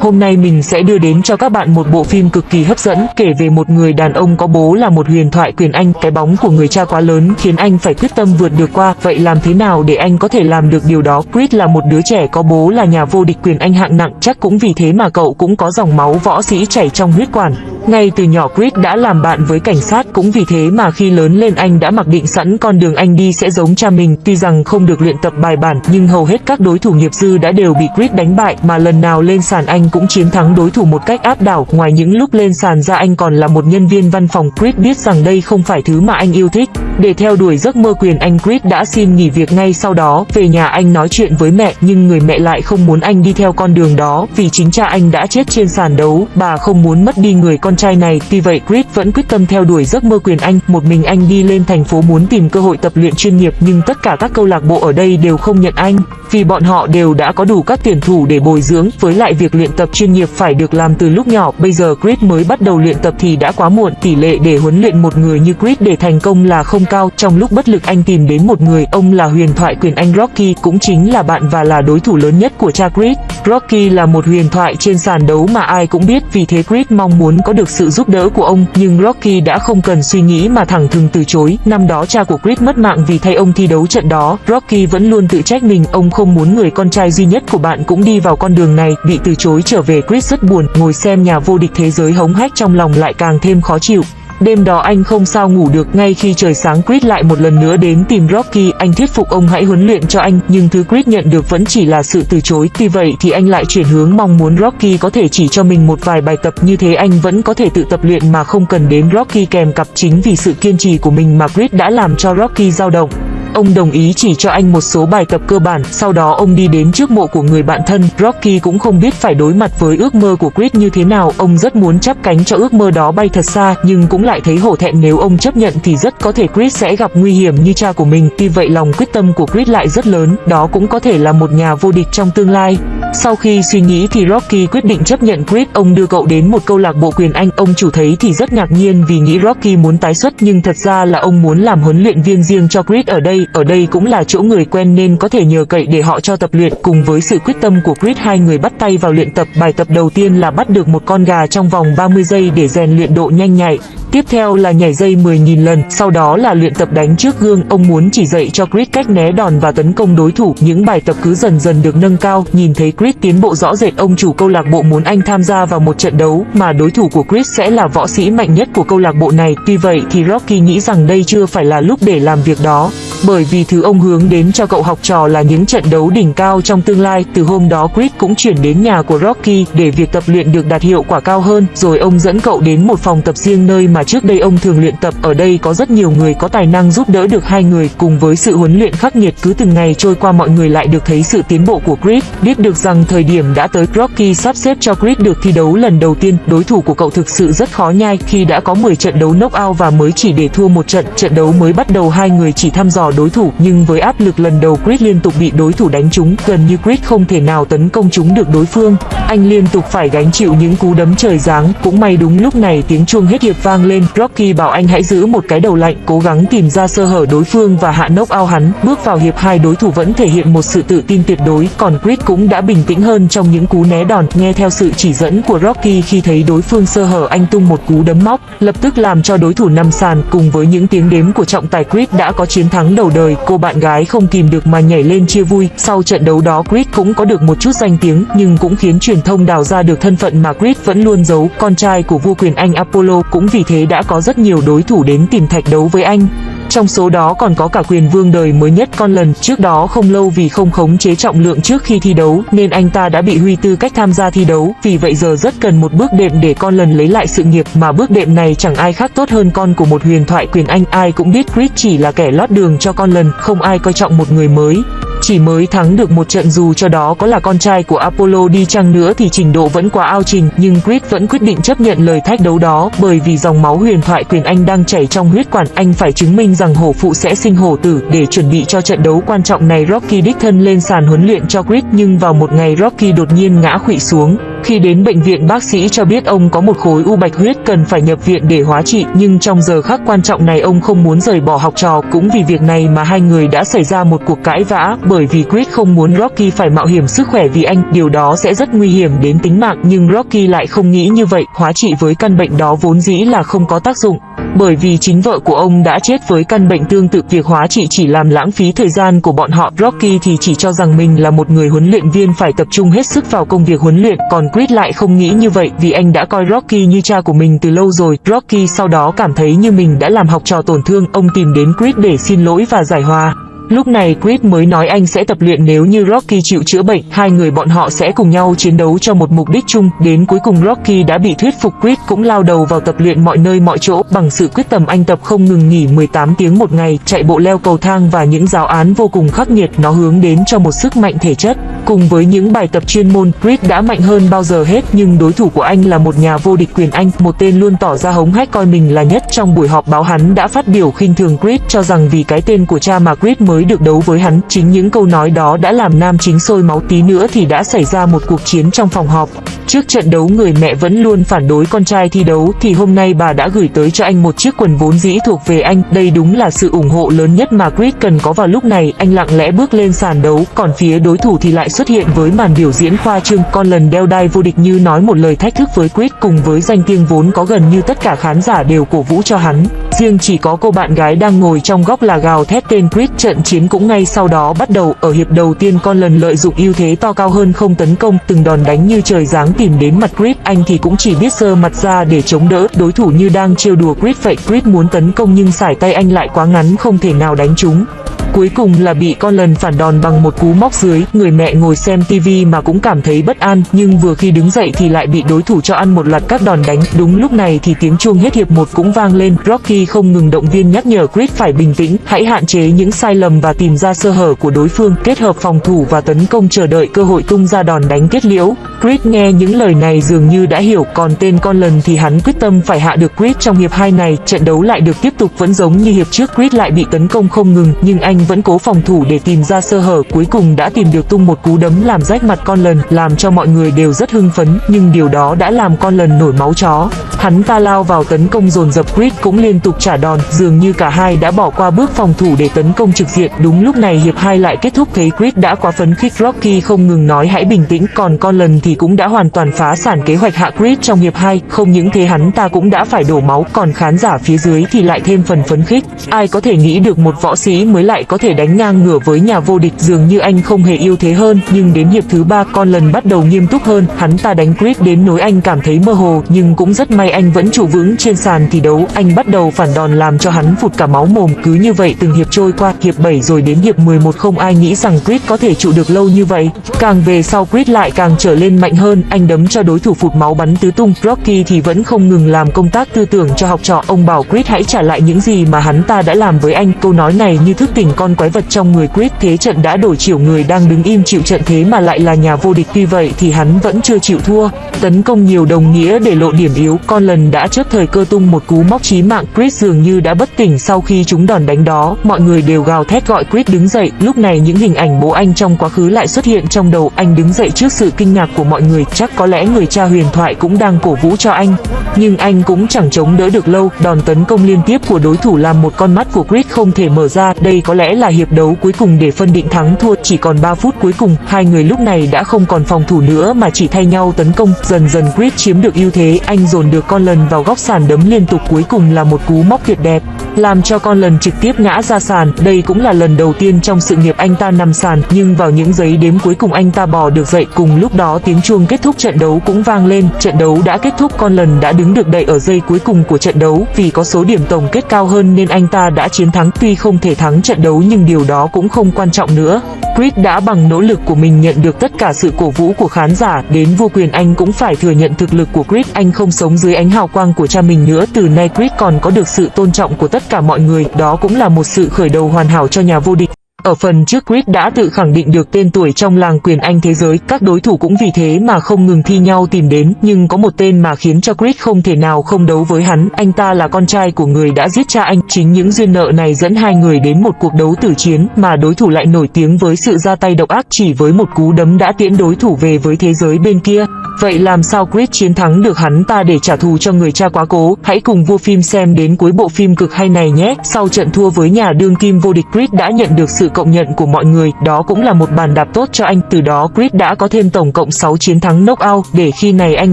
Hôm nay mình sẽ đưa đến cho các bạn một bộ phim cực kỳ hấp dẫn, kể về một người đàn ông có bố là một huyền thoại quyền Anh. Cái bóng của người cha quá lớn khiến anh phải quyết tâm vượt được qua. Vậy làm thế nào để anh có thể làm được điều đó? Chris là một đứa trẻ có bố là nhà vô địch quyền Anh hạng nặng. Chắc cũng vì thế mà cậu cũng có dòng máu võ sĩ chảy trong huyết quản. Ngay từ nhỏ Chris đã làm bạn với cảnh sát, cũng vì thế mà khi lớn lên anh đã mặc định sẵn con đường anh đi sẽ giống cha mình. Tuy rằng không được luyện tập bài bản, nhưng hầu hết các đối thủ nghiệp dư đã đều bị Chris đánh bại, mà lần nào lên sàn anh cũng chiến thắng đối thủ một cách áp đảo. Ngoài những lúc lên sàn ra anh còn là một nhân viên văn phòng. Chris biết rằng đây không phải thứ mà anh yêu thích. Để theo đuổi giấc mơ quyền, anh Chris đã xin nghỉ việc ngay sau đó. Về nhà anh nói chuyện với mẹ, nhưng người mẹ lại không muốn anh đi theo con đường đó, vì chính cha anh đã chết trên sàn đấu. Bà không muốn mất đi người con trai này. Tuy vậy Chris vẫn quyết tâm theo đuổi giấc mơ quyền anh. Một mình anh đi lên thành phố muốn tìm cơ hội tập luyện chuyên nghiệp nhưng tất cả các câu lạc bộ ở đây đều không nhận anh vì bọn họ đều đã có đủ các tuyển thủ để bồi dưỡng, với lại việc luyện tập chuyên nghiệp phải được làm từ lúc nhỏ, bây giờ Chris mới bắt đầu luyện tập thì đã quá muộn, tỷ lệ để huấn luyện một người như Chris để thành công là không cao, trong lúc bất lực anh tìm đến một người, ông là huyền thoại quyền Anh Rocky, cũng chính là bạn và là đối thủ lớn nhất của cha Chris. Rocky là một huyền thoại trên sàn đấu mà ai cũng biết, vì thế Chris mong muốn có được được sự giúp đỡ của ông, nhưng Rocky đã không cần suy nghĩ mà thẳng thừng từ chối. Năm đó cha của Creed mất mạng vì thay ông thi đấu trận đó, Rocky vẫn luôn tự trách mình, ông không muốn người con trai duy nhất của bạn cũng đi vào con đường này, bị từ chối trở về Chris rất buồn, ngồi xem nhà vô địch thế giới hống hách trong lòng lại càng thêm khó chịu. Đêm đó anh không sao ngủ được, ngay khi trời sáng Chris lại một lần nữa đến tìm Rocky, anh thuyết phục ông hãy huấn luyện cho anh, nhưng thứ Chris nhận được vẫn chỉ là sự từ chối. Tuy vậy thì anh lại chuyển hướng mong muốn Rocky có thể chỉ cho mình một vài bài tập như thế anh vẫn có thể tự tập luyện mà không cần đến Rocky kèm cặp chính vì sự kiên trì của mình mà Chris đã làm cho Rocky dao động. Ông đồng ý chỉ cho anh một số bài tập cơ bản, sau đó ông đi đến trước mộ của người bạn thân. Rocky cũng không biết phải đối mặt với ước mơ của Chris như thế nào, ông rất muốn chắp cánh cho ước mơ đó bay thật xa, nhưng cũng lại thấy hổ thẹn nếu ông chấp nhận thì rất có thể Chris sẽ gặp nguy hiểm như cha của mình. Tuy vậy lòng quyết tâm của Chris lại rất lớn, đó cũng có thể là một nhà vô địch trong tương lai. Sau khi suy nghĩ thì Rocky quyết định chấp nhận Chris, ông đưa cậu đến một câu lạc bộ quyền Anh, ông chủ thấy thì rất ngạc nhiên vì nghĩ Rocky muốn tái xuất nhưng thật ra là ông muốn làm huấn luyện viên riêng cho Chris ở đây, ở đây cũng là chỗ người quen nên có thể nhờ cậy để họ cho tập luyện. Cùng với sự quyết tâm của Chris hai người bắt tay vào luyện tập. Bài tập đầu tiên là bắt được một con gà trong vòng 30 giây để rèn luyện độ nhanh nhạy. Tiếp theo là nhảy dây 10.000 lần, sau đó là luyện tập đánh trước gương. Ông muốn chỉ dạy cho Chris cách né đòn và tấn công đối thủ. Những bài tập cứ dần dần được nâng cao. Nhìn thấy Chris tiến bộ rõ rệt, ông chủ câu lạc bộ muốn anh tham gia vào một trận đấu mà đối thủ của Chris sẽ là võ sĩ mạnh nhất của câu lạc bộ này. Tuy vậy thì Rocky nghĩ rằng đây chưa phải là lúc để làm việc đó bởi vì thứ ông hướng đến cho cậu học trò là những trận đấu đỉnh cao trong tương lai. Từ hôm đó Chris cũng chuyển đến nhà của Rocky để việc tập luyện được đạt hiệu quả cao hơn, rồi ông dẫn cậu đến một phòng tập riêng nơi mà trước đây ông thường luyện tập. Ở đây có rất nhiều người có tài năng giúp đỡ được hai người, cùng với sự huấn luyện khắc nghiệt cứ từng ngày trôi qua mọi người lại được thấy sự tiến bộ của Chris. Biết được rằng thời điểm đã tới Rocky sắp xếp cho Chris được thi đấu lần đầu tiên, đối thủ của cậu thực sự rất khó nhai khi đã có 10 trận đấu knockout và mới chỉ để thua một trận. Trận đấu mới bắt đầu hai người chỉ thăm dò đối thủ nhưng với áp lực lần đầu Chris liên tục bị đối thủ đánh trúng, gần như Chris không thể nào tấn công trúng được đối phương. Anh liên tục phải gánh chịu những cú đấm trời giáng, cũng may đúng lúc này tiếng chuông hết hiệp vang lên, Rocky bảo anh hãy giữ một cái đầu lạnh, cố gắng tìm ra sơ hở đối phương và hạ nốc ao hắn. Bước vào hiệp hai đối thủ vẫn thể hiện một sự tự tin tuyệt đối, còn Chris cũng đã bình tĩnh hơn trong những cú né đòn, nghe theo sự chỉ dẫn của Rocky khi thấy đối phương sơ hở anh tung một cú đấm móc, lập tức làm cho đối thủ nằm sàn, cùng với những tiếng đếm của trọng tài Chris đã có chiến thắng đầu đời, cô bạn gái không kìm được mà nhảy lên chia vui. Sau trận đấu đó Chris cũng có được một chút danh tiếng nhưng cũng khiến truyền thông đào ra được thân phận mà Chris vẫn luôn giấu. Con trai của vua quyền Anh Apollo cũng vì thế đã có rất nhiều đối thủ đến tìm thạch đấu với anh. Trong số đó còn có cả quyền vương đời mới nhất con lần. Trước đó không lâu vì không khống chế trọng lượng trước khi thi đấu, nên anh ta đã bị huy tư cách tham gia thi đấu. Vì vậy giờ rất cần một bước đệm để con lần lấy lại sự nghiệp, mà bước đệm này chẳng ai khác tốt hơn con của một huyền thoại quyền Anh. Ai cũng biết Chris chỉ là kẻ lót đường cho con lần, không ai coi trọng một người mới chỉ mới thắng được một trận dù cho đó có là con trai của Apollo đi chăng nữa thì trình độ vẫn quá ao trình, nhưng Chris vẫn quyết định chấp nhận lời thách đấu đó bởi vì dòng máu huyền thoại quyền Anh đang chảy trong huyết quản, anh phải chứng minh rằng hổ phụ sẽ sinh hổ tử để chuẩn bị cho trận đấu quan trọng này Rocky đích thân lên sàn huấn luyện cho Chris nhưng vào một ngày Rocky đột nhiên ngã khuỵu xuống. Khi đến bệnh viện, bác sĩ cho biết ông có một khối u bạch huyết cần phải nhập viện để hóa trị, nhưng trong giờ khắc quan trọng này ông không muốn rời bỏ học trò. Cũng vì việc này mà hai người đã xảy ra một cuộc cãi vã, bởi vì Chris không muốn Rocky phải mạo hiểm sức khỏe vì anh. Điều đó sẽ rất nguy hiểm đến tính mạng, nhưng Rocky lại không nghĩ như vậy. Hóa trị với căn bệnh đó vốn dĩ là không có tác dụng bởi vì chính vợ của ông đã chết với căn bệnh tương tự việc hóa trị chỉ làm lãng phí thời gian của bọn họ. Rocky thì chỉ cho rằng mình là một người huấn luyện viên phải tập trung hết sức vào công việc huấn luyện, còn Creed lại không nghĩ như vậy vì anh đã coi Rocky như cha của mình từ lâu rồi. Rocky sau đó cảm thấy như mình đã làm học trò tổn thương, ông tìm đến Creed để xin lỗi và giải hòa. Lúc này Creed mới nói anh sẽ tập luyện nếu như Rocky chịu chữa bệnh, hai người bọn họ sẽ cùng nhau chiến đấu cho một mục đích chung. Đến cuối cùng Rocky đã bị thuyết phục Creed cũng lao đầu vào tập luyện mọi nơi mọi chỗ. Bằng sự quyết tâm anh tập không ngừng nghỉ 18 tiếng một ngày, chạy bộ leo cầu thang và những giáo án vô cùng khắc nghiệt nó hướng đến cho một sức mạnh thể chất. Cùng với những bài tập chuyên môn, Reed đã mạnh hơn bao giờ hết nhưng đối thủ của anh là một nhà vô địch quyền Anh, một tên luôn tỏ ra hống hách coi mình là nhất trong buổi họp báo hắn đã phát biểu khinh thường Reed cho rằng vì cái tên của cha mà Reed mới được đấu với hắn. Chính những câu nói đó đã làm nam chính sôi máu tí nữa thì đã xảy ra một cuộc chiến trong phòng họp. Trước trận đấu người mẹ vẫn luôn phản đối con trai thi đấu thì hôm nay bà đã gửi tới cho anh một chiếc quần vốn dĩ thuộc về anh. Đây đúng là sự ủng hộ lớn nhất mà Reed cần có vào lúc này. Anh lặng lẽ bước lên sàn đấu, còn phía đối thủ thì lại xuất hiện với màn biểu diễn khoa trương. Con lần đeo đai vô địch như nói một lời thách thức với Quyết cùng với danh tiếng vốn có gần như tất cả khán giả đều cổ vũ cho hắn. Riêng chỉ có cô bạn gái đang ngồi trong góc là gào thét tên Quyết trận chiến cũng ngay sau đó bắt đầu ở hiệp đầu tiên, con lần lợi dụng ưu thế to cao hơn không tấn công, từng đòn đánh như trời giáng tìm đến mặt Quyết anh thì cũng chỉ biết sơ mặt ra để chống đỡ đối thủ như đang trêu đùa Quyết vậy Quyết muốn tấn công nhưng sải tay anh lại quá ngắn, không thể nào đánh trúng Cuối cùng là bị con lần phản đòn bằng một cú móc dưới, người mẹ ngồi xem tivi mà cũng cảm thấy bất an, nhưng vừa khi đứng dậy thì lại bị đối thủ cho ăn một loạt các đòn đánh. Đúng lúc này thì tiếng chuông hết hiệp một cũng vang lên, Rocky không ngừng động viên nhắc nhở Chris phải bình tĩnh, hãy hạn chế những sai lầm và tìm ra sơ hở của đối phương, kết hợp phòng thủ và tấn công chờ đợi cơ hội tung ra đòn đánh kết liễu. Chris nghe những lời này dường như đã hiểu, còn tên con lần thì hắn quyết tâm phải hạ được Chris trong hiệp 2 này, trận đấu lại được tiếp tục vẫn giống như hiệp trước Chris lại bị tấn công không ngừng, nhưng anh vẫn cố phòng thủ để tìm ra sơ hở, cuối cùng đã tìm được tung một cú đấm làm rách mặt con lần, làm cho mọi người đều rất hưng phấn, nhưng điều đó đã làm con lần nổi máu chó. Hắn ta lao vào tấn công dồn dập Creed cũng liên tục trả đòn, dường như cả hai đã bỏ qua bước phòng thủ để tấn công trực diện. Đúng lúc này hiệp hai lại kết thúc, thấy Creed đã quá phấn khích, Rocky không ngừng nói hãy bình tĩnh, còn con lần thì cũng đã hoàn toàn phá sản kế hoạch hạ Creed trong hiệp hai. Không những thế, hắn ta cũng đã phải đổ máu, còn khán giả phía dưới thì lại thêm phần phấn khích. Ai có thể nghĩ được một võ sĩ mới lại có thể đánh ngang ngửa với nhà vô địch, dường như anh không hề yêu thế hơn, nhưng đến hiệp thứ ba con lần bắt đầu nghiêm túc hơn, hắn ta đánh Creed đến nỗi anh cảm thấy mơ hồ, nhưng cũng rất may anh vẫn trụ vững trên sàn thi đấu, anh bắt đầu phản đòn làm cho hắn phụt cả máu mồm, cứ như vậy từng hiệp trôi qua, hiệp 7 rồi đến hiệp 11 không ai nghĩ rằng Creed có thể trụ được lâu như vậy. Càng về sau Creed lại càng trở lên mạnh hơn, anh đấm cho đối thủ phụt máu bắn tứ tung, Rocky thì vẫn không ngừng làm công tác tư tưởng cho học trò, ông bảo Creed hãy trả lại những gì mà hắn ta đã làm với anh, câu nói này như thức tỉnh con quái vật trong người quyết thế trận đã đổi chiều, người đang đứng im chịu trận thế mà lại là nhà vô địch. Tuy vậy thì hắn vẫn chưa chịu thua. Tấn công nhiều đồng nghĩa để lộ điểm yếu. Con lần đã chớp thời cơ tung một cú móc chí mạng. Chris dường như đã bất tỉnh sau khi chúng đòn đánh đó. Mọi người đều gào thét gọi Chris đứng dậy. Lúc này những hình ảnh bố anh trong quá khứ lại xuất hiện trong đầu. Anh đứng dậy trước sự kinh ngạc của mọi người. Chắc có lẽ người cha huyền thoại cũng đang cổ vũ cho anh. Nhưng anh cũng chẳng chống đỡ được lâu. Đòn tấn công liên tiếp của đối thủ làm một con mắt của Chris không thể mở ra. Đây có lẽ là hiệp đấu cuối cùng để phân định thắng thua, chỉ còn 3 phút cuối cùng. Hai người lúc này đã không còn phòng thủ nữa mà chỉ thay nhau tấn công. Dần dần Chris chiếm được ưu thế, anh dồn được con lần vào góc sàn đấm liên tục, cuối cùng là một cú móc tuyệt đẹp, làm cho con lần trực tiếp ngã ra sàn. Đây cũng là lần đầu tiên trong sự nghiệp anh ta nằm sàn, nhưng vào những giây đếm cuối cùng anh ta bò được dậy. Cùng lúc đó, tiếng chuông kết thúc trận đấu cũng vang lên. Trận đấu đã kết thúc con lần đã đứng được đậy ở giây cuối cùng của trận đấu. Vì có số điểm tổng kết cao hơn nên anh ta đã chiến thắng. Tuy không thể thắng trận đấu nhưng điều đó cũng không quan trọng nữa. Chris đã bằng nỗ lực của mình nhận được tất cả sự cổ vũ của khán giả, đến vua quyền anh cũng phải thừa nhận thực lực của Chris, anh không sống dưới ánh hào quang của cha mình nữa, từ nay Chris còn có được sự tôn trọng của tất cả mọi người, đó cũng là một sự khởi đầu hoàn hảo cho nhà vô địch. Ở phần trước Chris đã tự khẳng định được tên tuổi trong làng quyền Anh thế giới, các đối thủ cũng vì thế mà không ngừng thi nhau tìm đến, nhưng có một tên mà khiến cho Chris không thể nào không đấu với hắn, anh ta là con trai của người đã giết cha anh, chính những duyên nợ này dẫn hai người đến một cuộc đấu tử chiến, mà đối thủ lại nổi tiếng với sự ra tay độc ác chỉ với một cú đấm đã tiễn đối thủ về với thế giới bên kia. Vậy làm sao Chris chiến thắng được hắn ta để trả thù cho người cha quá cố? Hãy cùng vua phim xem đến cuối bộ phim cực hay này nhé. Sau trận thua với nhà đương kim vô địch Chris đã nhận được sự công nhận của mọi người, đó cũng là một bàn đạp tốt cho anh. Từ đó Chris đã có thêm tổng cộng 6 chiến thắng knockout, để khi này anh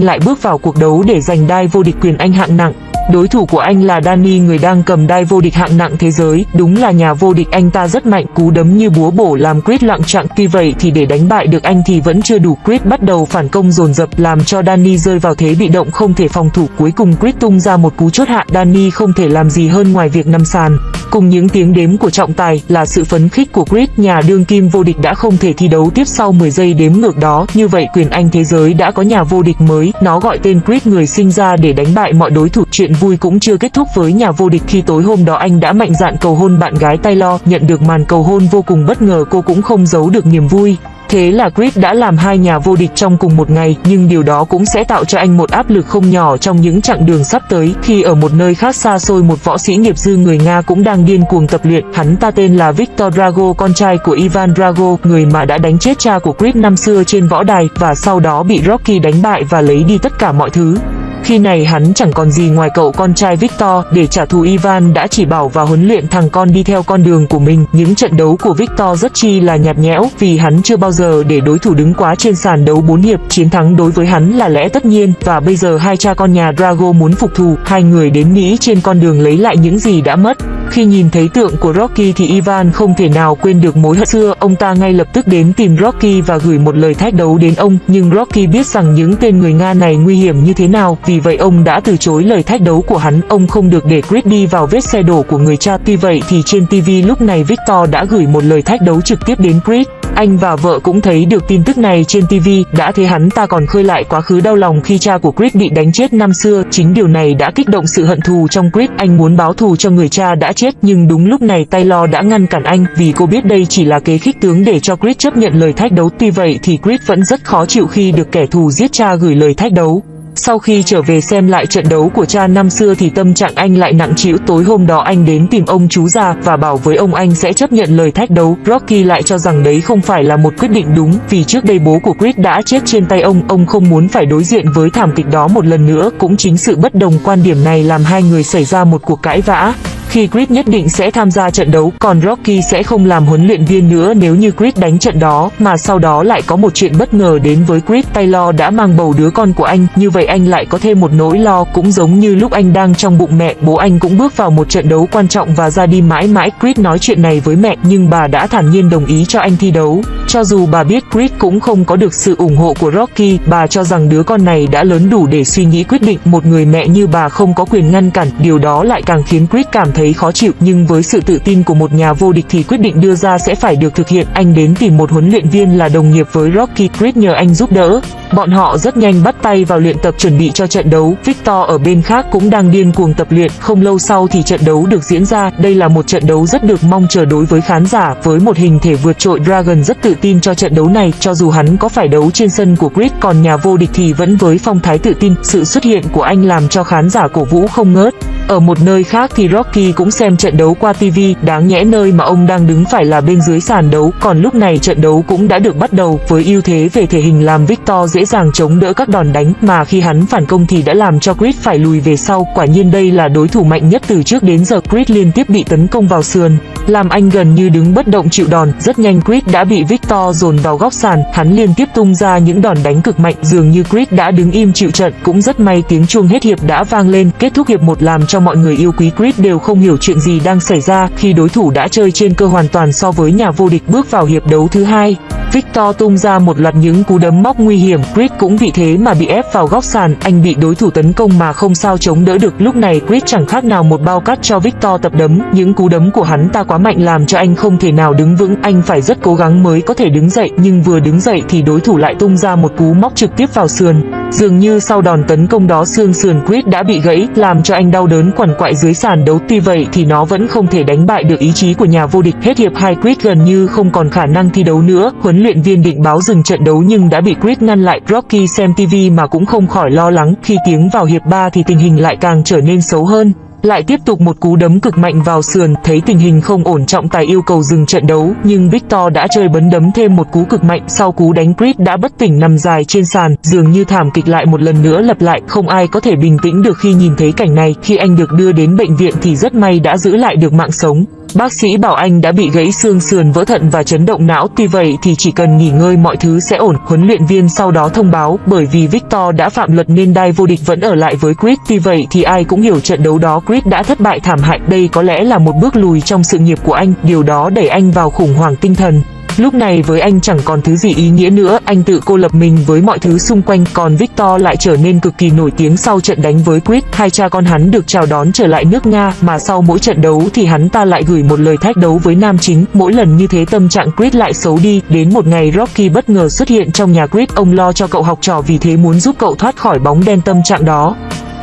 lại bước vào cuộc đấu để giành đai vô địch quyền Anh hạng nặng. Đối thủ của anh là Danny người đang cầm đai vô địch hạng nặng thế giới, đúng là nhà vô địch anh ta rất mạnh, cú đấm như búa bổ làm Chris lặng chặng. Tuy vậy thì để đánh bại được anh thì vẫn chưa đủ, Chris bắt đầu phản công dồn dập làm cho Danny rơi vào thế bị động không thể phòng thủ. Cuối cùng Chris tung ra một cú chốt hạ, Danny không thể làm gì hơn ngoài việc nằm sàn. Cùng những tiếng đếm của trọng tài là sự phấn khích của Creed, nhà đương kim vô địch đã không thể thi đấu tiếp sau 10 giây đếm ngược đó. Như vậy quyền Anh thế giới đã có nhà vô địch mới, nó gọi tên Creed người sinh ra để đánh bại mọi đối thủ. Chuyện vui cũng chưa kết thúc với nhà vô địch khi tối hôm đó anh đã mạnh dạn cầu hôn bạn gái Taylor, nhận được màn cầu hôn vô cùng bất ngờ cô cũng không giấu được niềm vui. Thế là Chris đã làm hai nhà vô địch trong cùng một ngày, nhưng điều đó cũng sẽ tạo cho anh một áp lực không nhỏ trong những chặng đường sắp tới. Khi ở một nơi khác xa xôi một võ sĩ nghiệp dư người Nga cũng đang điên cuồng tập luyện, hắn ta tên là Victor Drago, con trai của Ivan Drago, người mà đã đánh chết cha của Chris năm xưa trên võ đài và sau đó bị Rocky đánh bại và lấy đi tất cả mọi thứ. Khi này hắn chẳng còn gì ngoài cậu con trai Victor, để trả thù Ivan đã chỉ bảo và huấn luyện thằng con đi theo con đường của mình. Những trận đấu của Victor rất chi là nhạt nhẽo vì hắn chưa bao giờ để đối thủ đứng quá trên sàn đấu 4 hiệp. Chiến thắng đối với hắn là lẽ tất nhiên và bây giờ hai cha con nhà Drago muốn phục thù. Hai người đến Mỹ trên con đường lấy lại những gì đã mất. Khi nhìn thấy tượng của Rocky thì Ivan không thể nào quên được mối hận xưa, ông ta ngay lập tức đến tìm Rocky và gửi một lời thách đấu đến ông, nhưng Rocky biết rằng những tên người Nga này nguy hiểm như thế nào, vì vậy ông đã từ chối lời thách đấu của hắn, ông không được để Creed đi vào vết xe đổ của người cha. Tuy vậy thì trên TV lúc này Victor đã gửi một lời thách đấu trực tiếp đến Creed. Anh và vợ cũng thấy được tin tức này trên TV, đã thấy hắn ta còn khơi lại quá khứ đau lòng khi cha của Creed bị đánh chết năm xưa. Chính điều này đã kích động sự hận thù trong Creed, anh muốn báo thù cho người cha đã chết, nhưng đúng lúc này Taylor đã ngăn cản anh, vì cô biết đây chỉ là kế khích tướng để cho Chris chấp nhận lời thách đấu. Tuy vậy thì Chris vẫn rất khó chịu khi được kẻ thù giết cha gửi lời thách đấu. Sau khi trở về xem lại trận đấu của cha năm xưa thì tâm trạng anh lại nặng trĩu. Tối hôm đó anh đến tìm ông chú già và bảo với ông anh sẽ chấp nhận lời thách đấu. Rocky lại cho rằng đấy không phải là một quyết định đúng, vì trước đây bố của Chris đã chết trên tay ông. Ông không muốn phải đối diện với thảm kịch đó một lần nữa. Cũng chính sự bất đồng quan điểm này làm hai người xảy ra một cuộc cãi vã khi Chris nhất định sẽ tham gia trận đấu, còn Rocky sẽ không làm huấn luyện viên nữa nếu như Chris đánh trận đó, mà sau đó lại có một chuyện bất ngờ đến với Chris. Taylor đã mang bầu đứa con của anh, như vậy anh lại có thêm một nỗi lo, cũng giống như lúc anh đang trong bụng mẹ, bố anh cũng bước vào một trận đấu quan trọng và ra đi mãi mãi. Chris nói chuyện này với mẹ, nhưng bà đã thản nhiên đồng ý cho anh thi đấu. Cho dù bà biết Chris cũng không có được sự ủng hộ của Rocky, bà cho rằng đứa con này đã lớn đủ để suy nghĩ quyết định, một người mẹ như bà không có quyền ngăn cản, điều đó lại càng khiến Chris cảm thấy thấy khó chịu, nhưng với sự tự tin của một nhà vô địch thì quyết định đưa ra sẽ phải được thực hiện. Anh đến tìm một huấn luyện viên là đồng nghiệp với Rocky Creed nhờ anh giúp đỡ. Bọn họ rất nhanh bắt tay vào luyện tập chuẩn bị cho trận đấu. Victor ở bên khác cũng đang điên cuồng tập luyện. Không lâu sau thì trận đấu được diễn ra. Đây là một trận đấu rất được mong chờ đối với khán giả. Với một hình thể vượt trội, Dragon rất tự tin cho trận đấu này. Cho dù hắn có phải đấu trên sân của Creed còn nhà vô địch thì vẫn với phong thái tự tin. Sự xuất hiện của anh làm cho khán giả cổ vũ không ngớt. Ở một nơi khác thì Rocky cũng xem trận đấu qua TV, đáng nhẽ nơi mà ông đang đứng phải là bên dưới sàn đấu, còn lúc này trận đấu cũng đã được bắt đầu, với ưu thế về thể hình làm Victor dễ dàng chống đỡ các đòn đánh, mà khi hắn phản công thì đã làm cho Chris phải lùi về sau, quả nhiên đây là đối thủ mạnh nhất từ trước đến giờ, Chris liên tiếp bị tấn công vào sườn, làm anh gần như đứng bất động chịu đòn, rất nhanh Chris đã bị Victor dồn vào góc sàn, hắn liên tiếp tung ra những đòn đánh cực mạnh, dường như Chris đã đứng im chịu trận, cũng rất may tiếng chuông hết hiệp đã vang lên, kết thúc hiệp một làm cho mọi người yêu quý Chris đều không hiểu chuyện gì đang xảy ra khi đối thủ đã chơi trên cơ hoàn toàn so với nhà vô địch bước vào hiệp đấu thứ hai. Victor tung ra một loạt những cú đấm móc nguy hiểm, Chris cũng vì thế mà bị ép vào góc sàn, anh bị đối thủ tấn công mà không sao chống đỡ được. Lúc này Chris chẳng khác nào một bao cát cho Victor tập đấm, những cú đấm của hắn ta quá mạnh làm cho anh không thể nào đứng vững, anh phải rất cố gắng mới có thể đứng dậy, nhưng vừa đứng dậy thì đối thủ lại tung ra một cú móc trực tiếp vào sườn. Dường như sau đòn tấn công đó xương sườn Chris đã bị gãy, làm cho anh đau đớn quằn quại dưới sàn đấu. TV vậy thì nó vẫn không thể đánh bại được ý chí của nhà vô địch. Hết hiệp 2 Creed gần như không còn khả năng thi đấu nữa. Huấn luyện viên định báo dừng trận đấu nhưng đã bị Creed ngăn lại. Rocky xem TV mà cũng không khỏi lo lắng. Khi tiếng vào hiệp 3 thì tình hình lại càng trở nên xấu hơn. Lại tiếp tục một cú đấm cực mạnh vào sườn, thấy tình hình không ổn trọng tài yêu cầu dừng trận đấu, nhưng Victor đã chơi bấn đấm thêm một cú cực mạnh, sau cú đánh Chris đã bất tỉnh nằm dài trên sàn, dường như thảm kịch lại một lần nữa lặp lại, không ai có thể bình tĩnh được khi nhìn thấy cảnh này, khi anh được đưa đến bệnh viện thì rất may đã giữ lại được mạng sống. Bác sĩ bảo anh đã bị gãy xương sườn vỡ thận và chấn động não, tuy vậy thì chỉ cần nghỉ ngơi mọi thứ sẽ ổn. Huấn luyện viên sau đó thông báo bởi vì Victor đã phạm luật nên đai vô địch vẫn ở lại với Chris Tuy vậy thì ai cũng hiểu trận đấu đó Chris đã thất bại thảm hại. Đây có lẽ là một bước lùi trong sự nghiệp của anh, điều đó đẩy anh vào khủng hoảng tinh thần. Lúc này với anh chẳng còn thứ gì ý nghĩa nữa, anh tự cô lập mình với mọi thứ xung quanh, còn Victor lại trở nên cực kỳ nổi tiếng sau trận đánh với Quyết Hai cha con hắn được chào đón trở lại nước Nga, mà sau mỗi trận đấu thì hắn ta lại gửi một lời thách đấu với nam chính. Mỗi lần như thế tâm trạng Quyết lại xấu đi, đến một ngày Rocky bất ngờ xuất hiện trong nhà Quyết ông lo cho cậu học trò vì thế muốn giúp cậu thoát khỏi bóng đen tâm trạng đó.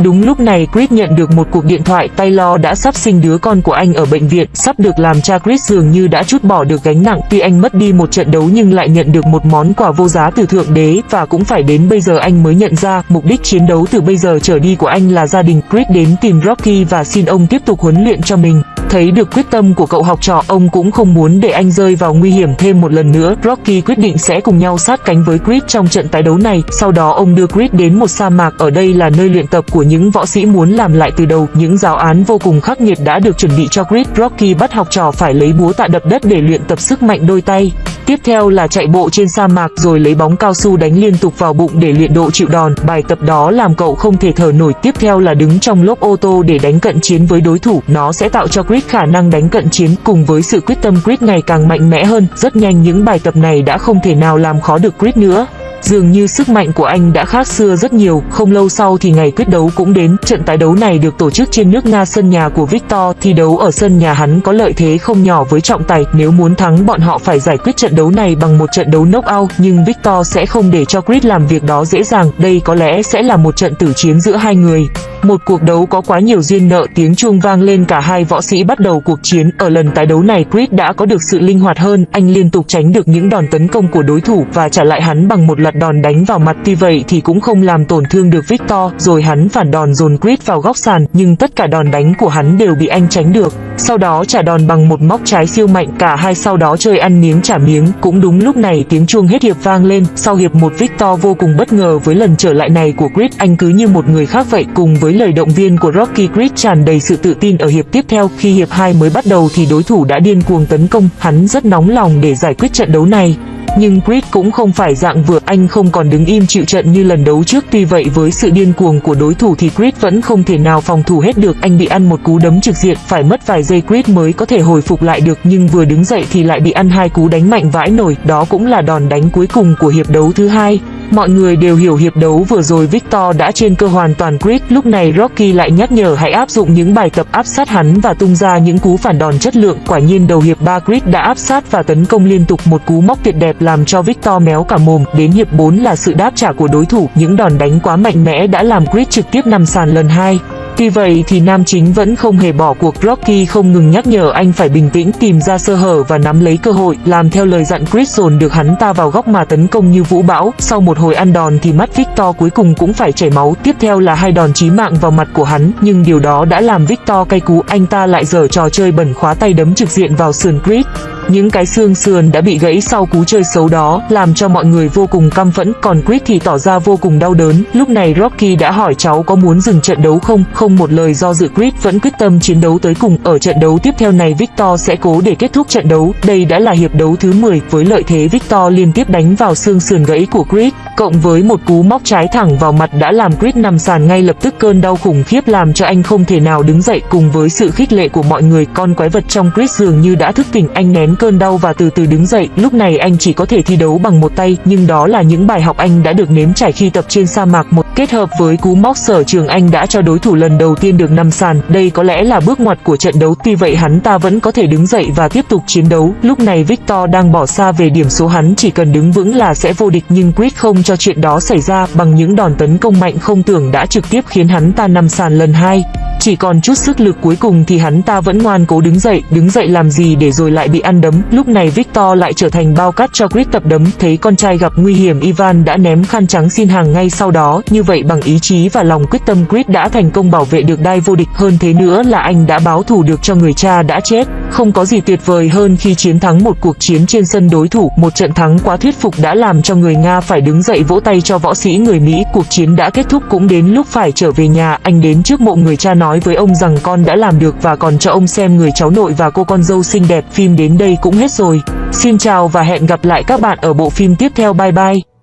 Đúng lúc này Chris nhận được một cuộc điện thoại Taylor đã sắp sinh đứa con của anh ở bệnh viện, sắp được làm cha Chris dường như đã chút bỏ được gánh nặng tuy anh mất đi một trận đấu nhưng lại nhận được một món quà vô giá từ Thượng Đế và cũng phải đến bây giờ anh mới nhận ra mục đích chiến đấu từ bây giờ trở đi của anh là gia đình Chris đến tìm Rocky và xin ông tiếp tục huấn luyện cho mình. Thấy được quyết tâm của cậu học trò, ông cũng không muốn để anh rơi vào nguy hiểm thêm một lần nữa. Rocky quyết định sẽ cùng nhau sát cánh với Chris trong trận tái đấu này. Sau đó ông đưa Chris đến một sa mạc, ở đây là nơi luyện tập của những võ sĩ muốn làm lại từ đầu. Những giáo án vô cùng khắc nghiệt đã được chuẩn bị cho Chris. Rocky bắt học trò phải lấy búa tạ đập đất để luyện tập sức mạnh đôi tay. Tiếp theo là chạy bộ trên sa mạc rồi lấy bóng cao su đánh liên tục vào bụng để luyện độ chịu đòn. Bài tập đó làm cậu không thể thở nổi. Tiếp theo là đứng trong lốp ô tô để đánh cận chiến với đối thủ. Nó sẽ tạo cho Chris khả năng đánh cận chiến cùng với sự quyết tâm Chris ngày càng mạnh mẽ hơn. Rất nhanh, những bài tập này đã không thể nào làm khó được Chris nữa. Dường như sức mạnh của anh đã khác xưa rất nhiều, không lâu sau thì ngày quyết đấu cũng đến. Trận tái đấu này được tổ chức trên nước Nga sân nhà của Victor, thi đấu ở sân nhà hắn có lợi thế không nhỏ với trọng tài. Nếu muốn thắng bọn họ phải giải quyết trận đấu này bằng một trận đấu knockout, nhưng Victor sẽ không để cho Chris làm việc đó dễ dàng. Đây có lẽ sẽ là một trận tử chiến giữa hai người. Một cuộc đấu có quá nhiều duyên nợ tiếng chuông vang lên cả hai võ sĩ bắt đầu cuộc chiến. Ở lần tái đấu này Chris đã có được sự linh hoạt hơn, anh liên tục tránh được những đòn tấn công của đối thủ và trả lại hắn bằng một loạt đòn đánh vào mặt. Tuy vậy thì cũng không làm tổn thương được Victor, rồi hắn phản đòn dồn Chris vào góc sàn, nhưng tất cả đòn đánh của hắn đều bị anh tránh được. Sau đó trả đòn bằng một móc trái siêu mạnh, cả hai sau đó chơi ăn miếng trả miếng. Cũng đúng lúc này tiếng chuông hết hiệp vang lên, sau hiệp một Victor vô cùng bất ngờ với lần trở lại này của Chris, anh cứ như một người khác vậy cùng với lời động viên của Rocky Creed tràn đầy sự tự tin ở hiệp tiếp theo. Khi hiệp 2 mới bắt đầu thì đối thủ đã điên cuồng tấn công, hắn rất nóng lòng để giải quyết trận đấu này. Nhưng Creed cũng không phải dạng vừa, anh không còn đứng im chịu trận như lần đấu trước. Tuy vậy với sự điên cuồng của đối thủ thì Creed vẫn không thể nào phòng thủ hết được. Anh bị ăn một cú đấm trực diện, phải mất vài giây Creed mới có thể hồi phục lại được. Nhưng vừa đứng dậy thì lại bị ăn hai cú đánh mạnh vãi nổi. Đó cũng là đòn đánh cuối cùng của hiệp đấu thứ hai. Mọi người đều hiểu hiệp đấu vừa rồi Victor đã trên cơ hoàn toàn Creed, lúc này Rocky lại nhắc nhở hãy áp dụng những bài tập áp sát hắn và tung ra những cú phản đòn chất lượng. Quả nhiên đầu hiệp 3 Creed đã áp sát và tấn công liên tục một cú móc tuyệt đẹp làm cho Victor méo cả mồm. Đến hiệp 4 là sự đáp trả của đối thủ, những đòn đánh quá mạnh mẽ đã làm Creed trực tiếp nằm sàn lần hai. Tuy vậy thì nam chính vẫn không hề bỏ cuộc. Rocky không ngừng nhắc nhở anh phải bình tĩnh, tìm ra sơ hở và nắm lấy cơ hội, làm theo lời dặn Chris dồn được hắn ta vào góc mà tấn công như vũ bão. Sau một hồi ăn đòn thì mắt Victor cuối cùng cũng phải chảy máu. Tiếp theo là hai đòn chí mạng vào mặt của hắn, nhưng điều đó đã làm Victor cay cú. Anh ta lại dở trò chơi bẩn khóa tay đấm trực diện vào sườn Chris những cái xương sườn đã bị gãy sau cú chơi xấu đó, làm cho mọi người vô cùng căm phẫn. Còn Chris thì tỏ ra vô cùng đau đớn. Lúc này Rocky đã hỏi cháu có muốn dừng trận đấu không? Không một lời do dự Chris vẫn quyết tâm chiến đấu tới cùng. Ở trận đấu tiếp theo này, Victor sẽ cố để kết thúc trận đấu. Đây đã là hiệp đấu thứ 10 với lợi thế, Victor liên tiếp đánh vào xương sườn gãy của Chris cộng với một cú móc trái thẳng vào mặt đã làm Chris nằm sàn ngay lập tức. Cơn đau khủng khiếp làm cho anh không thể nào đứng dậy. Cùng với sự khích lệ của mọi người, con quái vật trong Chris dường như đã thức tỉnh. Anh nén cơn đau và từ từ đứng dậy. Lúc này anh chỉ có thể thi đấu bằng một tay, nhưng đó là những bài học anh đã được nếm trải khi tập trên sa mạc một kết hợp với cú móc sở trường anh đã cho đối thủ lần đầu tiên được nằm sàn. Đây có lẽ là bước ngoặt của trận đấu. Tuy vậy hắn ta vẫn có thể đứng dậy và tiếp tục chiến đấu. Lúc này Victor đang bỏ xa về điểm số hắn chỉ cần đứng vững là sẽ vô địch nhưng quyết không cho chuyện đó xảy ra bằng những đòn tấn công mạnh không tưởng đã trực tiếp khiến hắn ta nằm sàn lần hai. Chỉ còn chút sức lực cuối cùng thì hắn ta vẫn ngoan cố đứng dậy, đứng dậy làm gì để rồi lại bị ăn đấm. Lúc này Victor lại trở thành bao cát cho Chris tập đấm, thấy con trai gặp nguy hiểm Ivan đã ném khăn trắng xin hàng ngay sau đó. Như vậy bằng ý chí và lòng quyết tâm Chris đã thành công bảo vệ được đai vô địch hơn thế nữa là anh đã báo thù được cho người cha đã chết. Không có gì tuyệt vời hơn khi chiến thắng một cuộc chiến trên sân đối thủ, một trận thắng quá thuyết phục đã làm cho người Nga phải đứng dậy vỗ tay cho võ sĩ người Mỹ. Cuộc chiến đã kết thúc cũng đến lúc phải trở về nhà, anh đến trước mộ người cha nói với ông rằng con đã làm được và còn cho ông xem người cháu nội và cô con dâu xinh đẹp. Phim đến đây cũng hết rồi. Xin chào và hẹn gặp lại các bạn ở bộ phim tiếp theo. Bye bye.